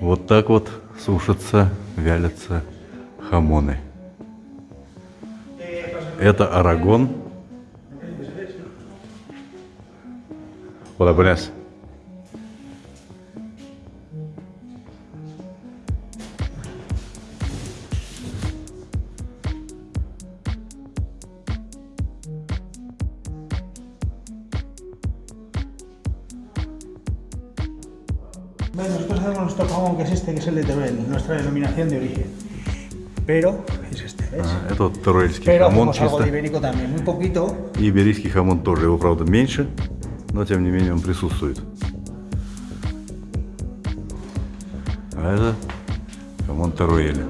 Вот так вот сушатся, вялятся хамоны. Это арагон. Hola, buenas. Bueno, nosotros hacemos nuestro jamón que es este, que es el de Teruel, nuestra denominación de origen. Pero es este, ¿ves? А, Это вот теруэльский Pero хамон hacemos algo de чисто. ibérico también, muy poquito. И иберийский хамон тоже. Его, правда, меньше, но тем не менее он присутствует. А это хамон Теруэля.